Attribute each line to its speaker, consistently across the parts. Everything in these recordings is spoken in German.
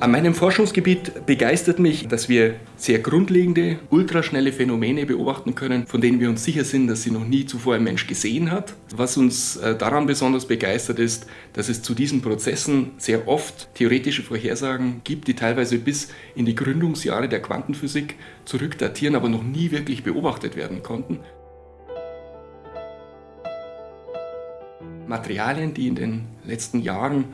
Speaker 1: An meinem Forschungsgebiet begeistert mich, dass wir sehr grundlegende, ultraschnelle Phänomene beobachten können, von denen wir uns sicher sind, dass sie noch nie zuvor ein Mensch gesehen hat. Was uns äh, daran besonders begeistert ist, dass es zu diesen Prozessen sehr oft theoretische Vorhersagen gibt, die teilweise bis in die Gründungsjahre der Quantenphysik zurückdatieren, aber noch nie wirklich beobachtet werden konnten. Materialien, die in den letzten Jahren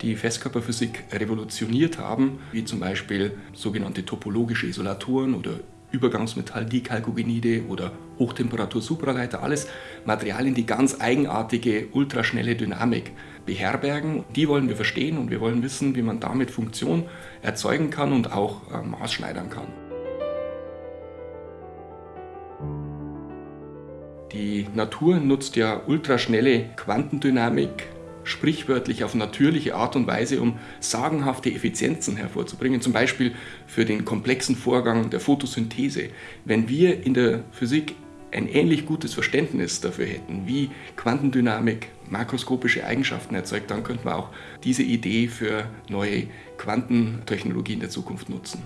Speaker 1: die Festkörperphysik revolutioniert haben, wie zum Beispiel sogenannte topologische Isolatoren oder Übergangsmetall-Dichalkogenide oder Hochtemperatur-Supraleiter, alles Materialien, die ganz eigenartige, ultraschnelle Dynamik beherbergen. Die wollen wir verstehen und wir wollen wissen, wie man damit Funktion erzeugen kann und auch äh, maßschneidern kann. Die Natur nutzt ja ultraschnelle Quantendynamik sprichwörtlich auf natürliche Art und Weise, um sagenhafte Effizienzen hervorzubringen, zum Beispiel für den komplexen Vorgang der Photosynthese. Wenn wir in der Physik ein ähnlich gutes Verständnis dafür hätten, wie Quantendynamik makroskopische Eigenschaften erzeugt, dann könnten wir auch diese Idee für neue Quantentechnologien der Zukunft nutzen.